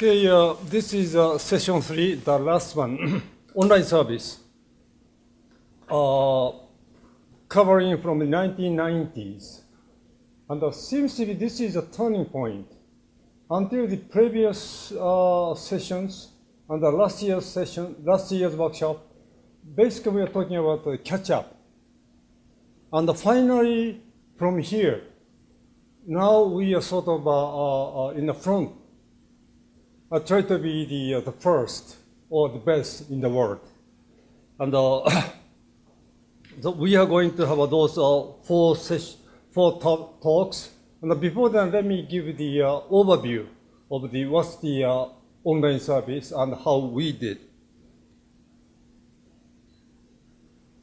Okay, uh, this is uh, session three, the last one, online service, uh, covering from the 1990s. And uh, seems to be this is a turning point. Until the previous uh, sessions and the last year's session, last year's workshop, basically we are talking about uh, catch up. And finally, from here, now we are sort of uh, uh, uh, in the front. I try to be the, uh, the first or the best in the world. And uh, so we are going to have those uh, four, four talk- talks. And before that, let me give the uh, overview of the what's the uh, online service and how we did.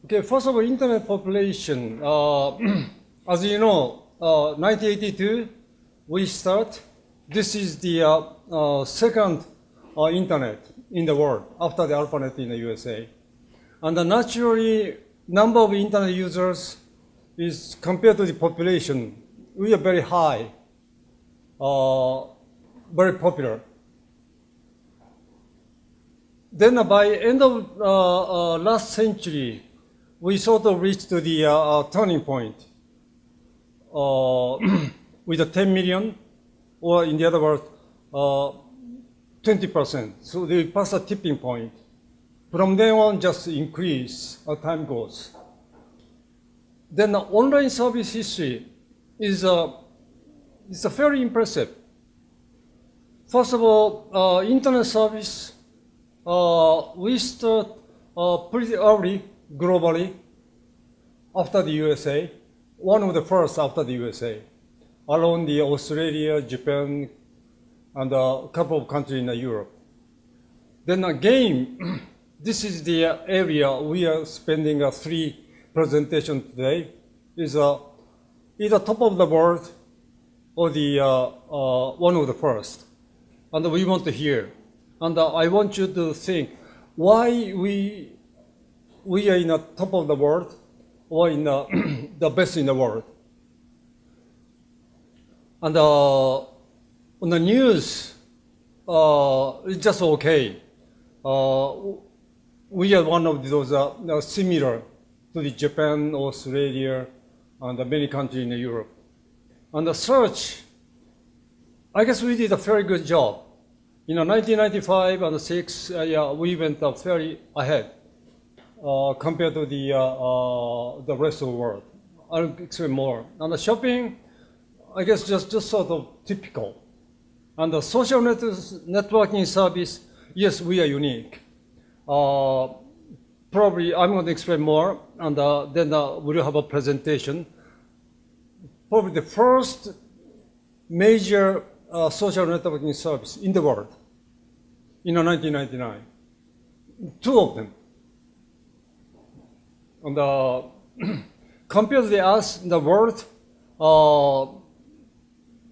Okay, first of all, internet population. Uh, as you know, uh, 1982, we start. This is the uh, uh, second uh, internet in the world after the ARPANET in the USA. And uh, naturally, number of internet users is compared to the population, we are very high, uh, very popular. Then uh, by end of uh, uh, last century, we sort of reached to the uh, uh, turning point uh, with a 10 million, or in the other words, uh, 20%. So they pass a tipping point. From then on, just increase as time goes. Then the online service history is uh, is uh, very impressive. First of all, uh, internet service, uh, we start uh, pretty early globally after the USA, one of the first after the USA, along the Australia, Japan, and a couple of countries in Europe. Then again, this is the area we are spending a three presentation today. Is uh, either top of the world or the uh, uh, one of the first, and we want to hear. And uh, I want you to think why we we are in the top of the world or in the, the best in the world. And uh, on the news, uh, it's just okay. Uh, we are one of those uh, similar to the Japan, Australia, and many countries in Europe. On the search, I guess we did a very good job. You know, 1995 and 6, uh, yeah, we went uh, very ahead uh, compared to the, uh, uh, the rest of the world. I'll explain more. On the shopping, I guess just, just sort of typical. And the social net- networking service, yes, we are unique. Uh, probably I'm going to explain more, and uh, then uh, we'll have a presentation. Probably the first major uh, social networking service in the world in 1999. Two of them. And uh, compared to us the world, uh,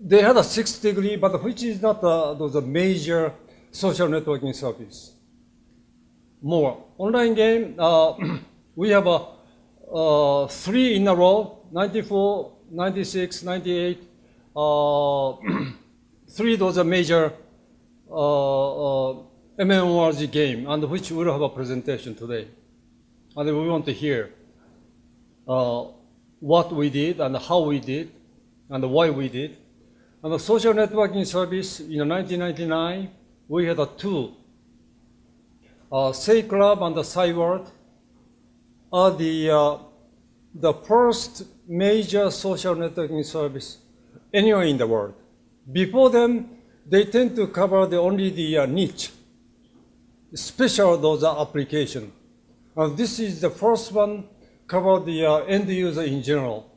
they had a sixth degree, but which is not uh, those major social networking service. More online game, uh, we have a uh, three in a row: 94, 96, 98. Uh, three those are major uh, uh, MMORPG game, and which we'll have a presentation today. And we want to hear uh, what we did and how we did and why we did. And the social networking service in 1999, we had a two. Uh, Say Club and the Cyworld are the, uh, the first major social networking service anywhere in the world. Before them, they tend to cover the, only the uh, niche, special those application. And this is the first one cover the uh, end user in general.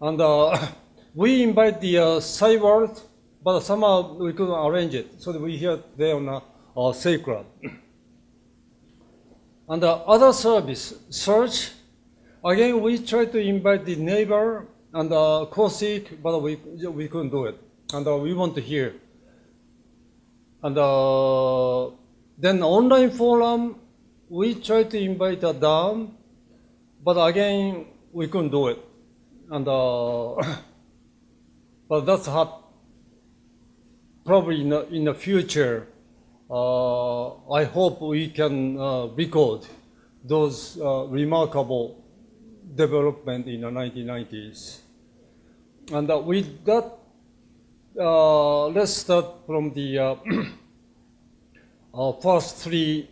And uh, we invite the uh, Cyworld, but somehow we couldn't arrange it. So we here today on uh, uh, Sacred. and the other service, search, again, we try to invite the Naver and uh, CoSeek, but we, we couldn't do it. And uh, we want to hear. And uh, then online forum, we try to invite her down, but again, we couldn't do it. And uh, but that's hard. probably in the, in the future, uh, I hope we can uh, record those uh, remarkable development in the 1990s. And uh, with that, uh, let's start from the uh, first three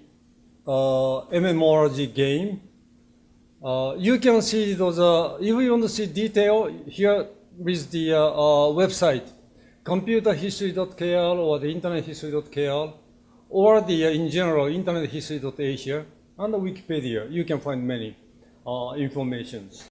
MMORPG game. You can see those, if you want to see detail here with the uh, uh, website, computerhistory.kr or the internethistory.kr or the, uh, in general, internethistory.asia and the Wikipedia, you can find many informations.